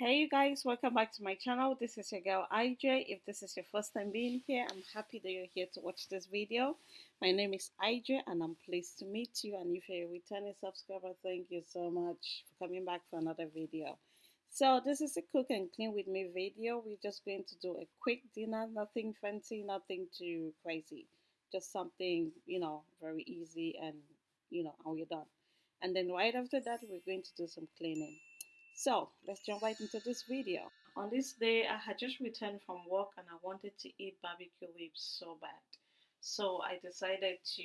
Hey you guys, welcome back to my channel. This is your girl IJ. If this is your first time being here, I'm happy that you're here to watch this video. My name is IJ and I'm pleased to meet you. And if you're a returning subscriber, thank you so much for coming back for another video. So this is a cook and clean with me video. We're just going to do a quick dinner, nothing fancy, nothing too crazy. Just something, you know, very easy and, you know, and we're done. And then right after that, we're going to do some cleaning. So let's jump right into this video. On this day, I had just returned from work and I wanted to eat barbecue ribs so bad. So I decided to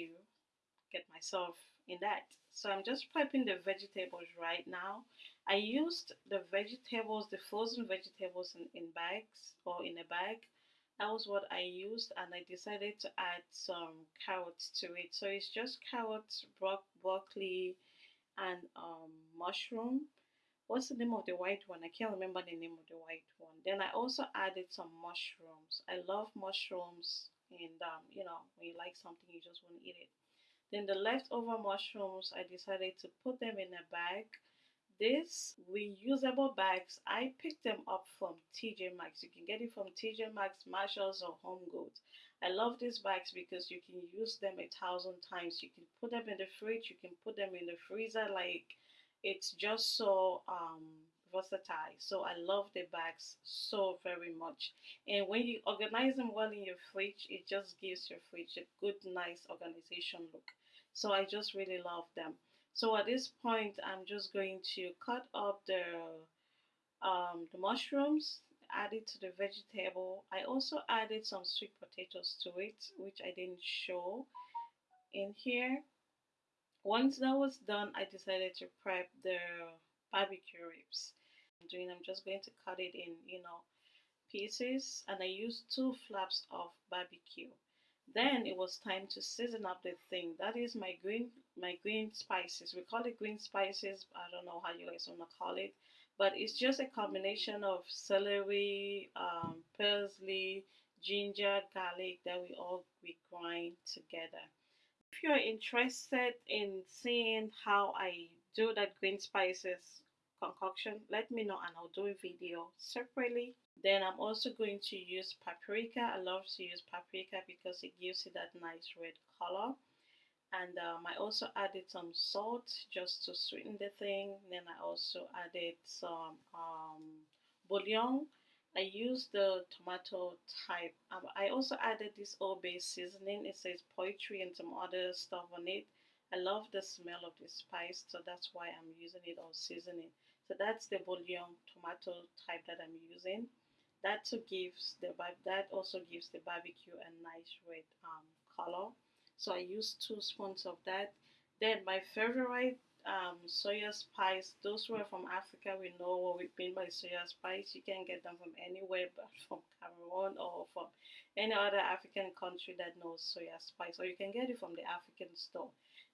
get myself in that. So I'm just prepping the vegetables right now. I used the vegetables, the frozen vegetables in, in bags or in a bag. That was what I used and I decided to add some carrots to it. So it's just carrots, bro broccoli, and um, mushroom what's the name of the white one? I can't remember the name of the white one. Then I also added some mushrooms. I love mushrooms, and um, you know, when you like something, you just want to eat it. Then the leftover mushrooms, I decided to put them in a bag. These reusable bags, I picked them up from TJ Maxx. You can get it from TJ Maxx, Marshalls, or Home Goods. I love these bags because you can use them a thousand times. You can put them in the fridge, you can put them in the freezer, like it's just so um, versatile. So I love the bags so very much. And when you organize them well in your fridge, it just gives your fridge a good, nice organization look. So I just really love them. So at this point, I'm just going to cut up the um, the mushrooms, add it to the vegetable. I also added some sweet potatoes to it, which I didn't show in here. Once that was done, I decided to prep the barbecue ribs. I'm doing, I'm just going to cut it in, you know, pieces and I used two flaps of barbecue. Then it was time to season up the thing. That is my green my green spices. We call it green spices. I don't know how you guys wanna call it, but it's just a combination of celery, um, parsley, ginger, garlic that we all we grind together if you're interested in seeing how I do that green spices concoction, let me know and I'll do a video separately. Then I'm also going to use paprika. I love to use paprika because it gives it that nice red color. And um, I also added some salt just to sweeten the thing. Then I also added some um, bouillon I used the tomato type. Um, I also added this old base seasoning. It says poetry and some other stuff on it. I love the smell of the spice, so that's why I'm using it or seasoning. So that's the bouillon tomato type that I'm using. That too gives the that also gives the barbecue a nice red um, color. So I used two spoons of that. Then my favorite um, soya spice. Those who are from Africa, we know what we mean by soya spice. You can get them from anywhere but from Cameroon or from any other African country that knows soya spice, or you can get it from the African store.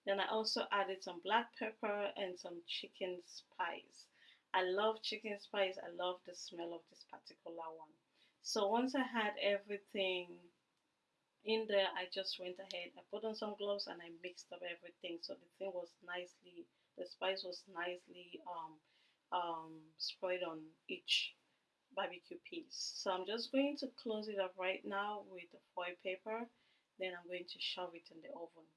Then I also added some black pepper and some chicken spice. I love chicken spice. I love the smell of this particular one. So once I had everything in there, I just went ahead. I put on some gloves and I mixed up everything so the thing was nicely the spice was nicely um, um, spread on each barbecue piece. So I'm just going to close it up right now with the foil paper. Then I'm going to shove it in the oven.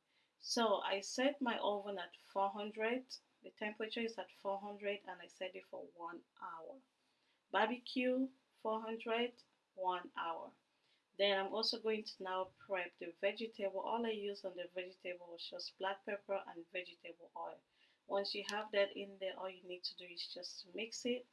So I set my oven at 400. The temperature is at 400 and I set it for one hour. Barbecue 400, one hour. Then I'm also going to now prep the vegetable. All I used on the vegetable was just black pepper and vegetable oil. Once you have that in there, all you need to do is just mix it.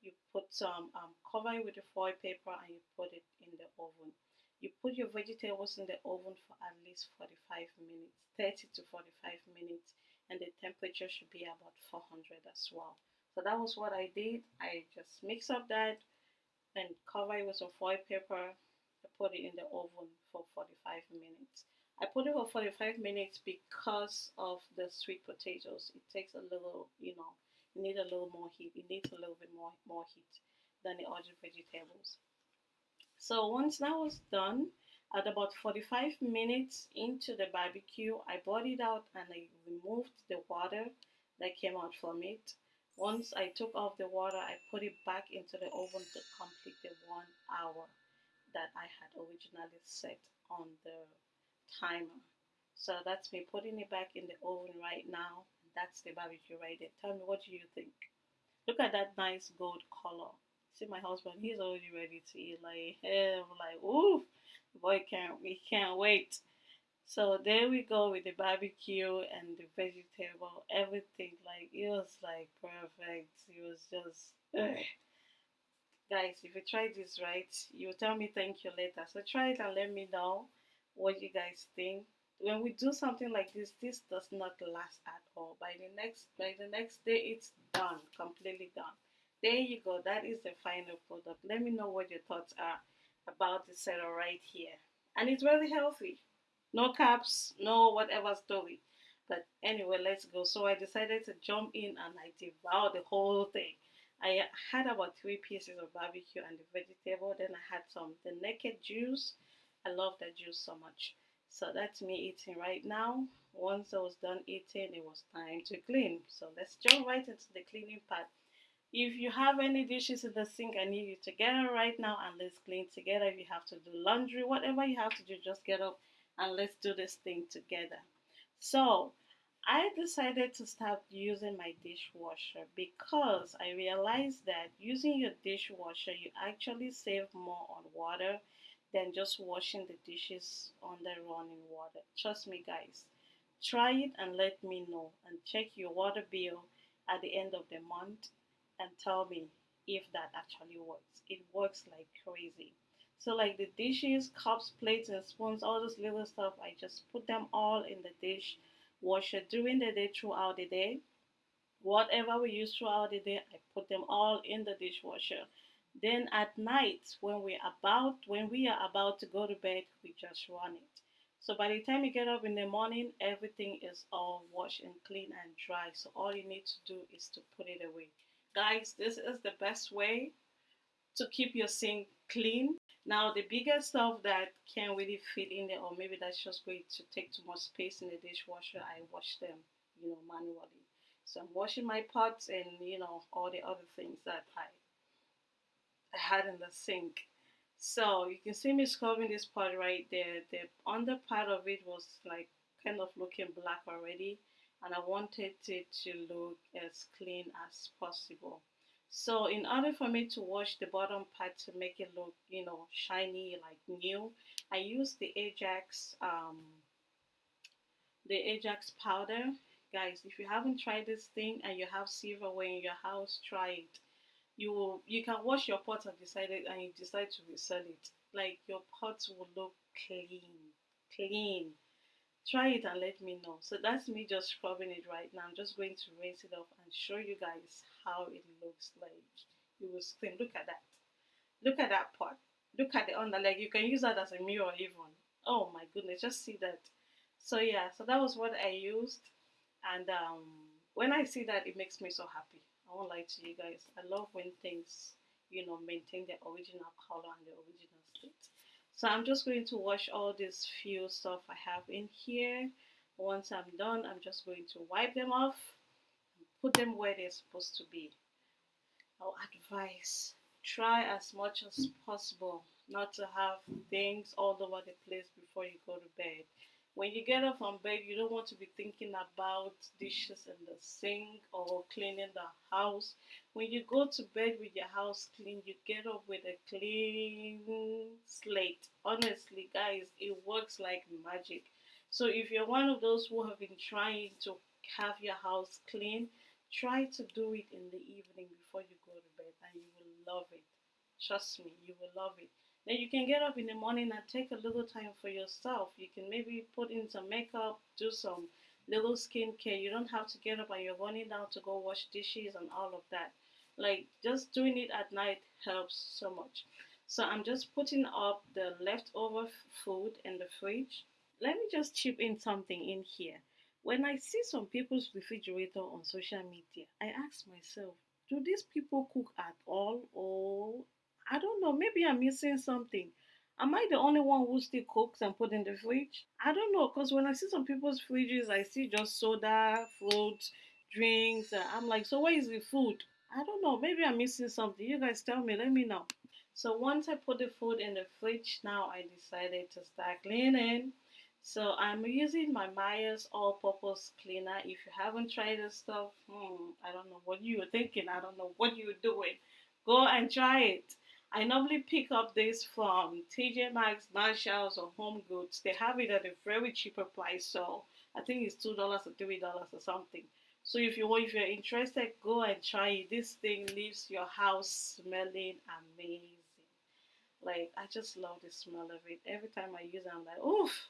You put some, um, cover it with the foil paper and you put it in the oven. You put your vegetables in the oven for at least 45 minutes, 30 to 45 minutes, and the temperature should be about 400 as well. So that was what I did. I just mix up that and cover it with some foil paper. I put it in the oven for 45 minutes. I put it for 45 minutes because of the sweet potatoes. It takes a little, you know, you need a little more heat. It needs a little bit more, more heat than the other vegetables. So once that was done, at about 45 minutes into the barbecue, I brought it out and I removed the water that came out from it. Once I took off the water, I put it back into the oven to complete the one hour that I had originally set on the timer. So that's me putting it back in the oven right now. That's the barbecue right there. Tell me, what do you think? Look at that nice gold color. See my husband, he's already ready to eat. Like, I'm like, ooh, boy can't we can't wait. So there we go with the barbecue and the vegetable, everything. Like it was like perfect. It was just ugh. guys, if you try this right, you tell me thank you later. So try it and let me know what you guys think. When we do something like this, this does not last at all. By the next by the next day it's done, completely done. There you go. That is the final product. Let me know what your thoughts are about the setup right here. And it's very healthy no caps, no whatever story. But anyway, let's go. So I decided to jump in and I devoured the whole thing. I had about three pieces of barbecue and the vegetable. Then I had some the naked juice. I love that juice so much. So that's me eating right now. Once I was done eating, it was time to clean. So let's jump right into the cleaning part. If you have any dishes in the sink, I need you to get up right now and let's clean together. If you have to do laundry, whatever you have to do, just get up and let's do this thing together. So I decided to start using my dishwasher because I realized that using your dishwasher, you actually save more on water than just washing the dishes under running water. Trust me, guys. Try it and let me know and check your water bill at the end of the month and tell me if that actually works. It works like crazy. So like the dishes, cups, plates, and spoons, all those little stuff, I just put them all in the dish washer during the day throughout the day. Whatever we use throughout the day, I put them all in the dishwasher. Then at night, when we're about when we are about to go to bed, we just run it. So by the time you get up in the morning, everything is all washed and clean and dry. So all you need to do is to put it away. Guys, this is the best way to keep your sink clean now the bigger stuff that can't really fit in there or maybe that's just going to take too much space in the dishwasher, I wash them, you know, manually. So I'm washing my pots and you know all the other things that I I had in the sink. So you can see me scrubbing this part right there. The under part of it was like kind of looking black already and I wanted it to look as clean as possible. So in order for me to wash the bottom part to make it look, you know, shiny like new, I use the Ajax, um, the Ajax powder. Guys, if you haven't tried this thing and you have silverware in your house, try it. You will, you can wash your pots and decide it, and you decide to resell it. Like your pots will look clean, clean. Try it and let me know. So that's me just scrubbing it right now. I'm just going to rinse it off and show you guys how it looks like. You will scream look at that. Look at that pot. Look at the under like you can use that as a mirror even. Oh my goodness just see that. So yeah so that was what i used. And um when i see that it makes me so happy i won't lie to you guys i love when things you know maintain their original color and their original state so I'm just going to wash all this few stuff I have in here. Once I'm done, I'm just going to wipe them off and put them where they're supposed to be. I'll advise try as much as possible not to have things all over the place before you go to bed. When you get up from bed, you don't want to be thinking about dishes in the sink or cleaning the house. When you go to bed with your house clean, you get up with a clean slate. Honestly, guys, it works like magic. So if you're one of those who have been trying to have your house clean, try to do it in the evening before you go to bed and you will love it. Trust me, you will love it. Then you can get up in the morning and take a little time for yourself. You can maybe put in some makeup, do some little skincare. You don't have to get up and you're running down to go wash dishes and all of that. Like just doing it at night helps so much. So I'm just putting up the leftover food in the fridge. Let me just chip in something in here. When I see some people's refrigerator on social media, I ask myself, do these people cook at all or I don't know. Maybe I'm missing something. Am I the only one who still cooks and put in the fridge? I don't know. Because when I see some people's fridges, I see just soda, fruit, drinks. Uh, I'm like, so where is the food? I don't know. Maybe I'm missing something. You guys tell me. Let me know. So once I put the food in the fridge, now I decided to start cleaning. So I'm using my Meyer's all-purpose cleaner. If you haven't tried this stuff, hmm, I don't know what you were thinking. I don't know what you were doing. Go and try it. I normally pick up this from TJ Maxx, Marshalls, or Home Goods. They have it at a very cheaper price, so I think it's two dollars or three dollars or something. So if you if you're interested, go and try it. This thing leaves your house smelling amazing. Like I just love the smell of it. Every time I use it, I'm like, oof,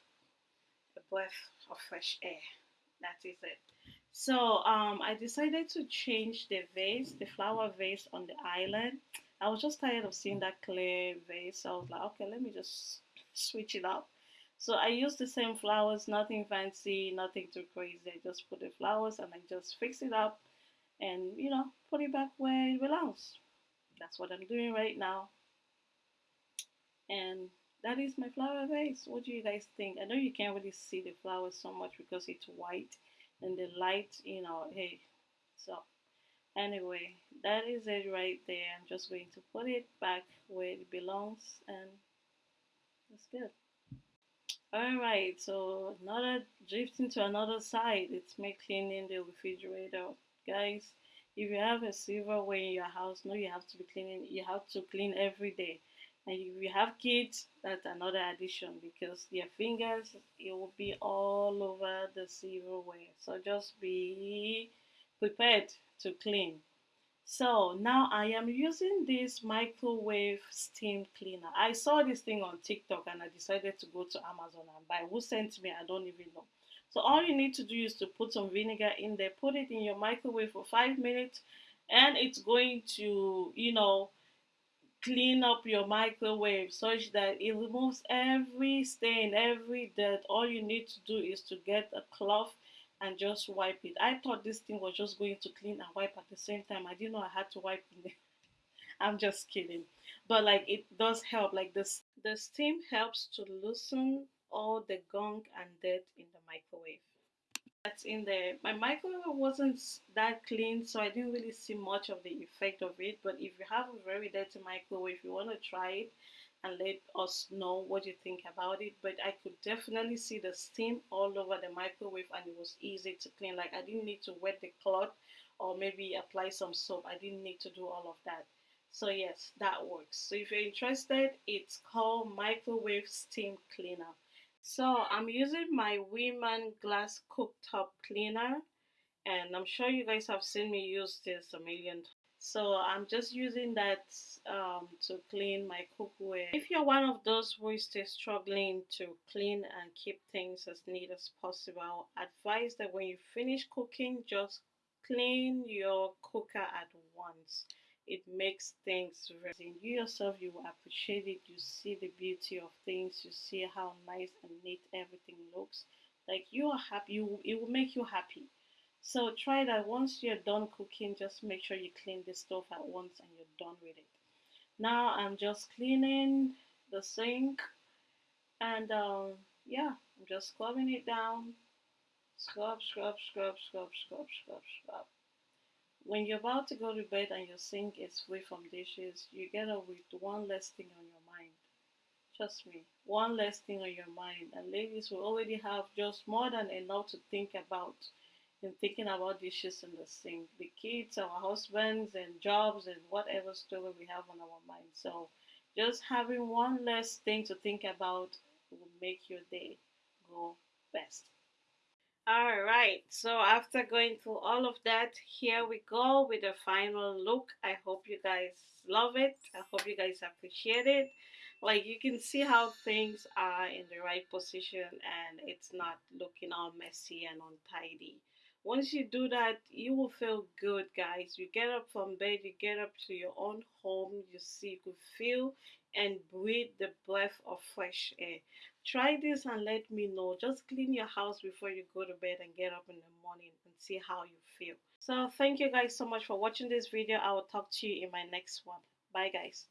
a breath of fresh air. That is it. So um, I decided to change the vase, the flower vase on the island. I was just tired of seeing that clear vase. So I was like, okay, let me just switch it up. So I used the same flowers, nothing fancy, nothing too crazy. I just put the flowers and I just fix it up and, you know, put it back where it belongs. That's what I'm doing right now. And that is my flower vase. What do you guys think? I know you can't really see the flowers so much because it's white and the light, you know, hey. So anyway, that is it right there. I'm just going to put it back where it belongs and that's good. Alright, so another drifting to another side. It's me cleaning the refrigerator. Guys, if you have a silverware in your house, no you have to be cleaning you have to clean every day. And if you have kids, that's another addition because their fingers it will be all over the silverware. So just be prepared to clean. So now I am using this microwave steam cleaner. I saw this thing on TikTok and I decided to go to Amazon and buy. Who sent me? I don't even know. So all you need to do is to put some vinegar in there, put it in your microwave for five minutes, and it's going to, you know, clean up your microwave such that it removes every stain, every dirt. All you need to do is to get a cloth and just wipe it. I thought this thing was just going to clean and wipe at the same time. I didn't know I had to wipe it. I'm just kidding. But like it does help. Like this the steam helps to loosen all the gunk and dirt in the microwave. That's in there. My microwave wasn't that clean, so I didn't really see much of the effect of it. But if you have a very dirty microwave, if you want to try it, and let us know what you think about it. But i could definitely see the steam all over the microwave and it was easy to clean. Like i didn't need to wet the cloth or maybe apply some soap. I didn't need to do all of that. So yes that works. So if you're interested it's called microwave steam cleaner. So i'm using my Weiman glass cooktop cleaner and i'm sure you guys have seen me use this a million times so I'm just using that um, to clean my cookware. If you're one of those who is still struggling to clean and keep things as neat as possible, advise that when you finish cooking, just clean your cooker at once. It makes things very you yourself you will appreciate it. You see the beauty of things. You see how nice and neat everything looks. Like you are happy. You, it will make you happy so try that once you're done cooking, just make sure you clean the stove at once and you're done with it. Now I'm just cleaning the sink and um, yeah, I'm just scrubbing it down. Scrub, scrub, scrub, scrub, scrub, scrub, scrub. When you're about to go to bed and your sink is free from dishes, you get up with one less thing on your mind. Trust me, one less thing on your mind. And ladies will already have just more than enough to think about in thinking about dishes and the sink, the kids, our husbands, and jobs, and whatever story we have on our mind. So, just having one less thing to think about will make your day go best. All right, so after going through all of that, here we go with the final look. I hope you guys love it. I hope you guys appreciate it. Like you can see how things are in the right position and it's not looking all messy and untidy. Once you do that, you will feel good, guys. You get up from bed, you get up to your own home, you see, you could feel and breathe the breath of fresh air. Try this and let me know. Just clean your house before you go to bed and get up in the morning and see how you feel. So thank you guys so much for watching this video. I will talk to you in my next one. Bye guys.